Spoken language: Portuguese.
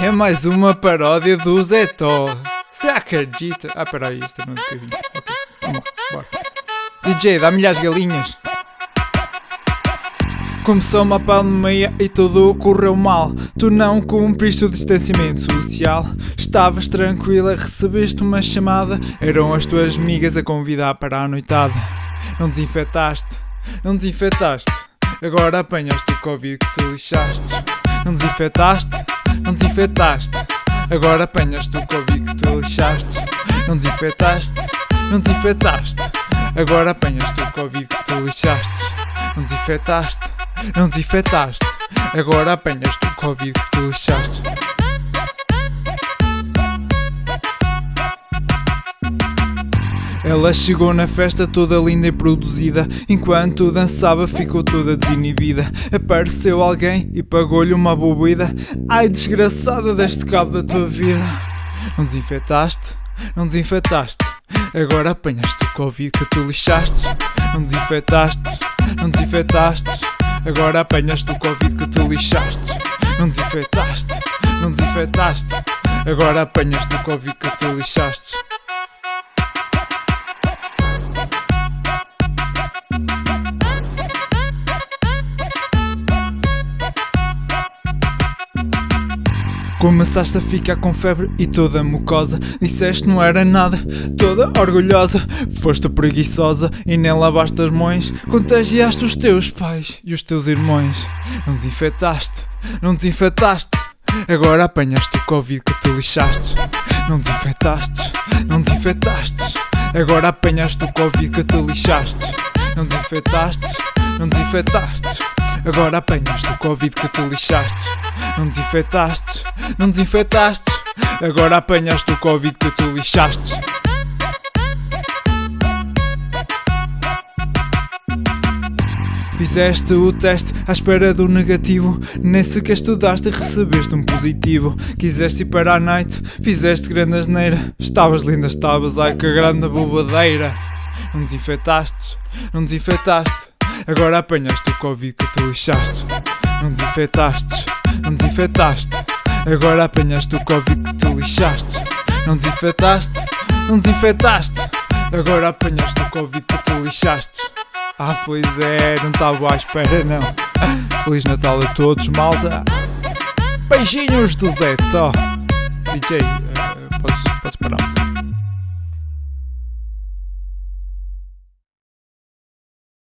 É mais uma paródia do Zé Tó. Se acredita. Ah, peraí, isto é do Kevin. Ok, vamos lá, bora. DJ, dá-me as galinhas. Começou uma pandemia e tudo correu mal. Tu não cumpriste o distanciamento social. Estavas tranquila, recebeste uma chamada. Eram as tuas amigas a convidar para a noitada. Não desinfetaste, não desinfetaste. Agora apanhaste o Covid que tu lixaste. Não desinfetaste, não desinfetaste. Agora apanhaste o Covid que tu lixaste. Não desinfetaste, não desinfetaste. Agora apanhaste o Covid que tu lixaste. Não desinfetaste, não desinfetaste. Agora apanhaste o Covid que tu lixaste. Ela chegou na festa toda linda e produzida. Enquanto dançava, ficou toda desinibida. Apareceu alguém e pagou-lhe uma bebida. Ai, desgraçada, deste cabo da tua vida. Não desinfetaste, não desinfetaste. Agora apanhaste o Covid que tu lixaste. Não desinfetaste, não desinfetaste. Agora apanhaste o Covid que tu lixaste. Não desinfetaste, não desinfetaste. Agora apanhaste o Covid que tu lixaste. Começaste a ficar com febre e toda mucosa. Disseste não era nada, toda orgulhosa. Foste preguiçosa e nem lavaste as mãos. Contagiaste os teus pais e os teus irmãos. Não desinfetaste, não desinfetaste. Agora apanhaste o Covid que tu lixaste. Não desinfetaste, não desinfetaste. Agora apanhaste o Covid que tu lixaste. Não desinfetaste, não desinfetaste. Agora apanhaste o Covid que tu lixaste. Não desinfetaste, não desinfetaste. Agora apanhaste o Covid que tu lixaste. Fizeste o teste à espera do negativo. Nem sequer estudaste recebeste um positivo. Quiseste ir para a night, fizeste grande asneira. Estavas linda, estavas, ai que grande bobadeira. Não desinfetaste, não desinfetaste. Agora apanhaste o Covid que tu lixaste. Não desinfetaste, não desinfetaste. Agora apanhaste o Covid que tu lixaste. Não desinfetaste, não desinfetaste. Agora apanhaste o Covid que tu lixaste. Ah, pois é, não estava à espera não. Feliz Natal a todos, malta. Beijinhos do Zé Tó. DJ,